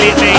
really